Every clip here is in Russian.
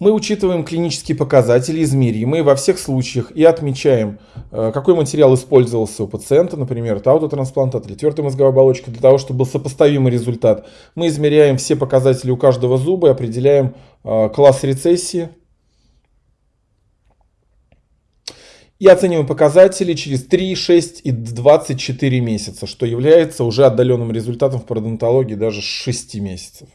Мы учитываем клинические показатели, измеримые во всех случаях и отмечаем, э, какой материал использовался у пациента, например, это аутотрансплантат или твердая мозговая оболочка, для того, чтобы был сопоставимый результат. Мы измеряем все показатели у каждого зуба и определяем э, класс рецессии. И оцениваем показатели через 3, 6 и 24 месяца, что является уже отдаленным результатом в пародонтологии даже 6 месяцев.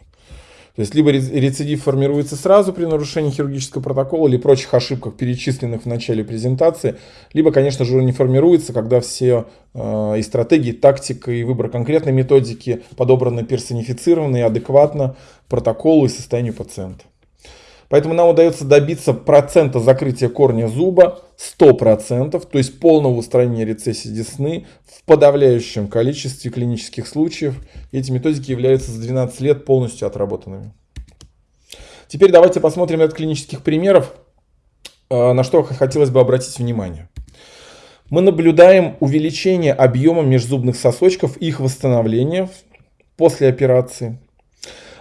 То есть либо рецидив формируется сразу при нарушении хирургического протокола или прочих ошибках, перечисленных в начале презентации, либо, конечно же, он не формируется, когда все э, и стратегии, тактика, и выбор конкретной методики подобраны персонифицированно и адекватно протоколу и состоянию пациента. Поэтому нам удается добиться процента закрытия корня зуба 100%, то есть полного устранения рецессии десны в подавляющем количестве клинических случаев. Эти методики являются за 12 лет полностью отработанными. Теперь давайте посмотрим ряд клинических примеров, э, на что хотелось бы обратить внимание. Мы наблюдаем увеличение объема межзубных сосочков и их восстановление после операции,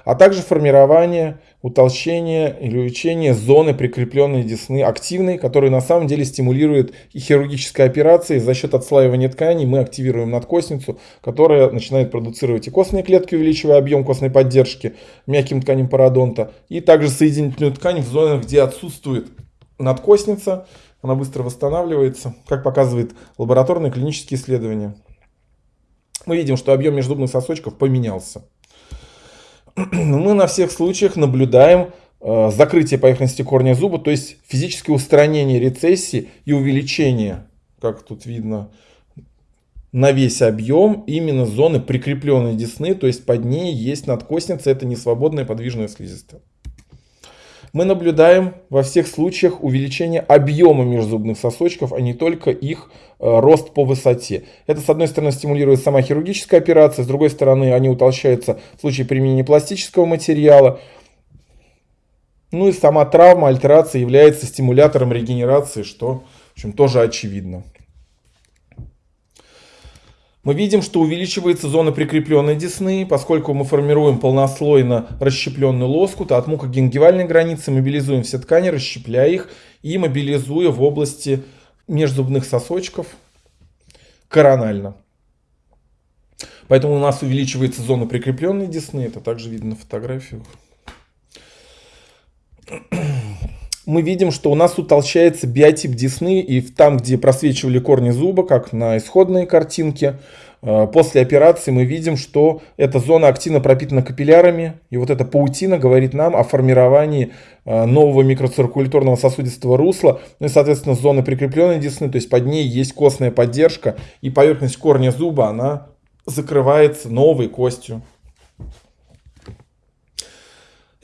а также формирование утолщение или увеличение зоны прикрепленной десны активной, которая на самом деле стимулирует и хирургической операции. За счет отслаивания тканей мы активируем надкостницу, которая начинает продуцировать и костные клетки, увеличивая объем костной поддержки мягким тканям пародонта, и также соединительную ткань в зонах, где отсутствует надкостница, она быстро восстанавливается, как показывает лабораторные клинические исследования. Мы видим, что объем межзубных сосочков поменялся. мы на всех случаях наблюдаем э, закрытие поверхности корня зуба, то есть физическое устранение рецессии и увеличение, как тут видно, на весь объем именно зоны прикрепленной десны, то есть под ней есть надкостница, это не свободная подвижная слизистая мы наблюдаем во всех случаях увеличение объема межзубных сосочков, а не только их э, рост по высоте. Это, с одной стороны, стимулирует сама хирургическая операция, с другой стороны, они утолщаются в случае применения пластического материала. Ну и сама травма, альтерация является стимулятором регенерации, что в общем, тоже очевидно мы видим, что увеличивается зона прикрепленной десны, поскольку мы формируем полнослойно расщепленный лоскут, а от мукогенгивальной границы мобилизуем все ткани, расщепляя их и мобилизуя в области межзубных сосочков коронально. Поэтому у нас увеличивается зона прикрепленной десны, это также видно на фотографиях мы видим, что у нас утолщается биотип десны, и там, где просвечивали корни зуба, как на исходной картинке, э, после операции мы видим, что эта зона активно пропитана капиллярами, и вот эта паутина говорит нам о формировании э, нового микроциркуляторного сосудистого русла, ну и, соответственно, зоны прикрепленной десны, то есть под ней есть костная поддержка, и поверхность корня зуба, она закрывается новой костью.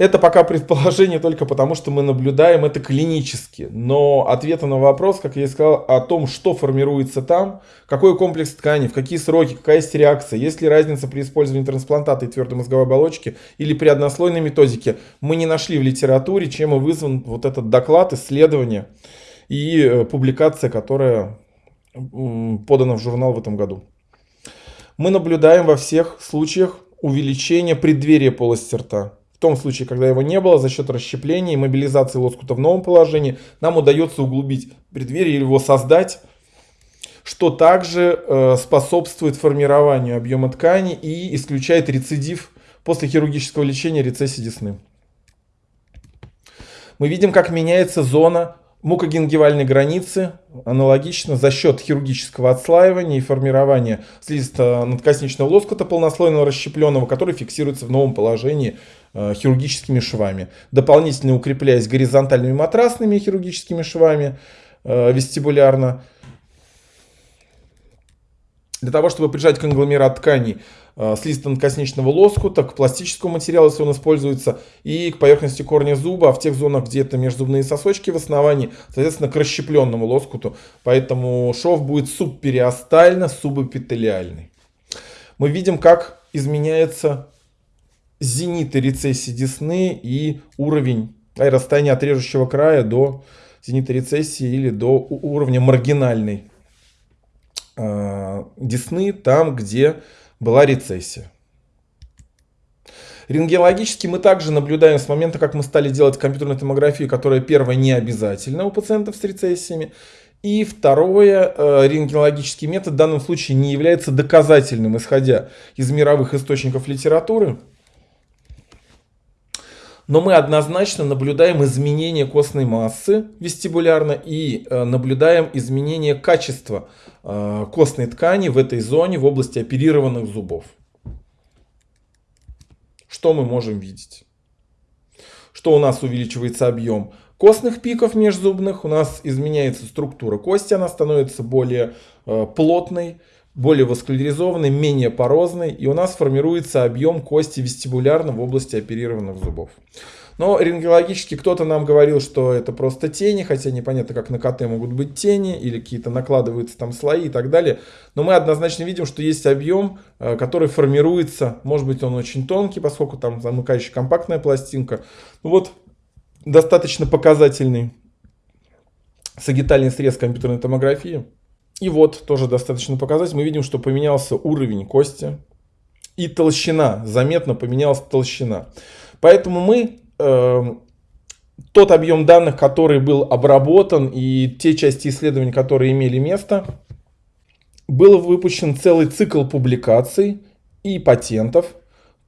Это пока предположение только потому, что мы наблюдаем это клинически. Но ответа на вопрос, как я и сказал, о том, что формируется там, какой комплекс тканей, в какие сроки, какая есть реакция, есть ли разница при использовании трансплантата и твердой мозговой оболочки или при однослойной методике, мы не нашли в литературе, чем и вызван вот этот доклад, исследование и э, публикация, которая подана в журнал в этом году. Мы наблюдаем во всех случаях увеличение преддверия полости рта. Том случае, когда его не было, за счет расщепления и мобилизации лоскута в новом положении, нам удается углубить преддверие или его создать, что также э, способствует формированию объема ткани и исключает рецидив после хирургического лечения рецессии десны. Мы видим, как меняется зона мукогенгивальной границы аналогично за счет хирургического отслаивания и формирования слизисто-надкосничного лоскута полнослойного расщепленного, который фиксируется в новом положении э, хирургическими швами. Дополнительно укрепляясь горизонтальными матрасными хирургическими швами э, вестибулярно, для того, чтобы прижать конгломерат тканей э, слизисто-надкосничного лоскута к пластическому материалу, если он используется, и к поверхности корня зуба, а в тех зонах, где это межзубные сосочки в основании, соответственно, к расщепленному лоскуту. Поэтому шов будет субпериостально-субэпителиальный. Мы видим, как изменяется зенит рецессии десны и уровень а, расстояния от режущего края до зенита рецессии или до уровня маргинальной э, десны там, где была рецессия. Рентгенологически мы также наблюдаем с момента, как мы стали делать компьютерную томографию, которая первая не обязательна у пациентов с рецессиями. И второе, э, рентгенологический метод в данном случае не является доказательным, исходя из мировых источников литературы. Но мы однозначно наблюдаем изменение костной массы вестибулярно и э, наблюдаем изменение качества э, костной ткани в этой зоне в области оперированных зубов. Что мы можем видеть? Что у нас увеличивается объем костных пиков межзубных, у нас изменяется структура кости, она становится более э, плотной, более васкуляризованной, менее порозной, и у нас формируется объем кости вестибулярно в области оперированных зубов. Но рентгенологически кто-то нам говорил, что это просто тени, хотя непонятно, как на КТ могут быть тени, или какие-то накладываются там слои и так далее. Но мы однозначно видим, что есть объем, э, который формируется, может быть он очень тонкий, поскольку там замыкающая компактная пластинка. Ну вот, достаточно показательный сагитальный срез компьютерной томографии. И вот, тоже достаточно показать, мы видим, что поменялся уровень кости и толщина, заметно поменялась толщина. Поэтому мы э, тот объем данных, который был обработан и те части исследований, которые имели место, был выпущен целый цикл публикаций и патентов,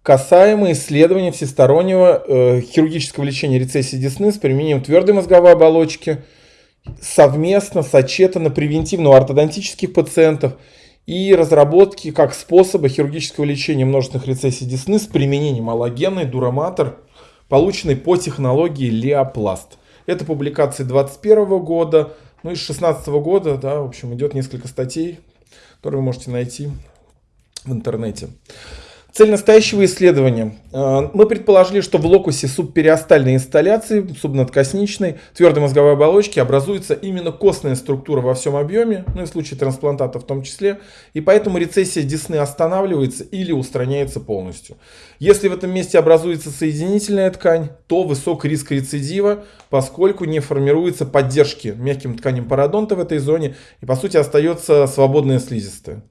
касаемо исследования всестороннего э, хирургического лечения рецессии десны с применением твердой мозговой оболочки – совместно, сочетано превентивно у ортодонтических пациентов и разработки как способа хирургического лечения множественных рецессий десны с применением аллогенной дураматор, полученной по технологии Леопласт. Это публикации 2021 года, ну и с 2016 года, да, в общем, идет несколько статей, которые вы можете найти в интернете. Цель настоящего исследования. Э, мы предположили, что в локусе субпериостальной инсталляции, субнадкосничной, твердой мозговой оболочки образуется именно костная структура во всем объеме, ну и в случае трансплантата в том числе, и поэтому рецессия десны останавливается или устраняется полностью. Если в этом месте образуется соединительная ткань, то высок риск рецидива, поскольку не формируется поддержки мягким тканям пародонта в этой зоне, и по сути остается свободная слизистая.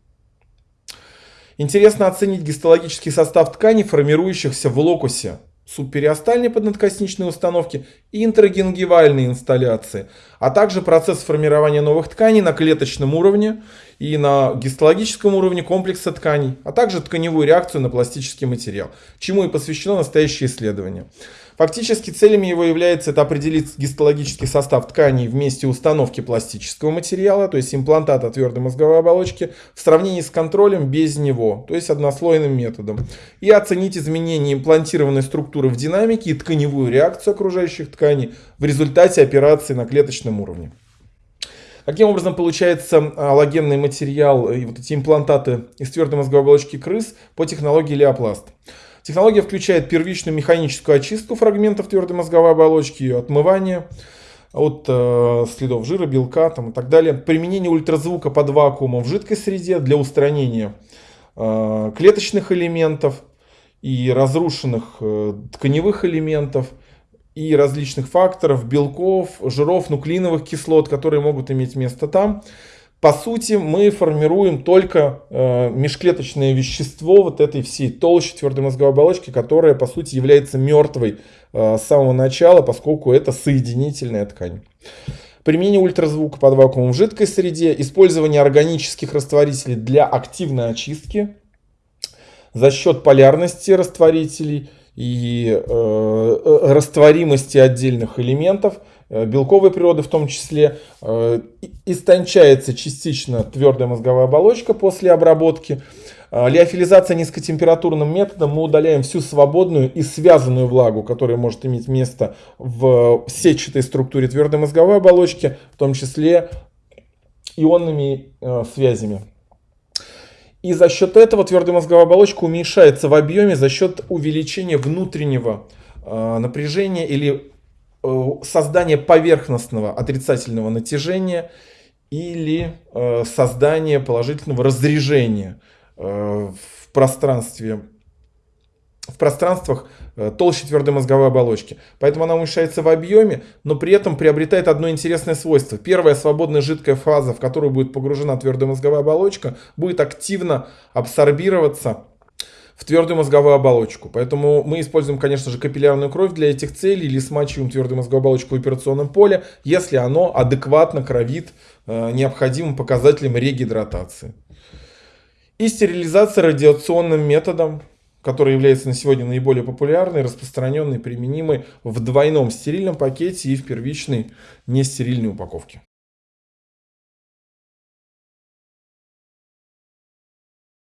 Интересно оценить гистологический состав тканей, формирующихся в локусе субпериостальной поднадкосничной установки и интрагенгивальной инсталляции, а также процесс формирования новых тканей на клеточном уровне и на гистологическом уровне комплекса тканей, а также тканевую реакцию на пластический материал, чему и посвящено настоящее исследование. Фактически целями его является это определить гистологический состав тканей в месте установки пластического материала, то есть имплантата твердой мозговой оболочки, в сравнении с контролем без него, то есть однослойным методом. И оценить изменение имплантированной структуры в динамике и тканевую реакцию окружающих тканей в результате операции на клеточном уровне. Каким образом получается аллогенный материал и вот эти имплантаты из твердой мозговой оболочки крыс по технологии Леопласт? Технология включает первичную механическую очистку фрагментов твердой мозговой оболочки, ее отмывание от э, следов жира, белка там, и так далее. Применение ультразвука под вакуумом в жидкой среде для устранения э, клеточных элементов и разрушенных э, тканевых элементов и различных факторов, белков, жиров, нуклеиновых кислот, которые могут иметь место там по сути, мы формируем только э, межклеточное вещество вот этой всей толщи твердой мозговой оболочки, которая, по сути, является мертвой э, с самого начала, поскольку это соединительная ткань. Применение ультразвука под вакуумом в жидкой среде, использование органических растворителей для активной очистки за счет полярности растворителей и э, э растворимости отдельных элементов – белковой природы в том числе, э, истончается частично твердая мозговая оболочка после обработки. Э, лиофилизация низкотемпературным методом мы удаляем всю свободную и связанную влагу, которая может иметь место в сетчатой структуре твердой мозговой оболочки, в том числе ионными связями. И за счет этого твердая мозговая оболочка уменьшается в объеме за счет увеличения внутреннего напряжения или Э, создание поверхностного отрицательного натяжения или э, создание положительного разрежения э, в пространстве в пространствах толще твердой мозговой оболочки. Поэтому она уменьшается в объеме, но при этом приобретает одно интересное свойство. Первая свободная жидкая фаза, в которую будет погружена твердая мозговая оболочка, будет активно абсорбироваться в твердую мозговую оболочку. Поэтому мы используем, конечно же, капиллярную кровь для этих целей или смачиваем твердую мозговую оболочку в операционном поле, если оно адекватно кровит э, необходимым показателем регидратации. И стерилизация радиационным методом, который является на сегодня наиболее популярной, распространенной, применимой в двойном стерильном пакете и в первичной нестерильной упаковке.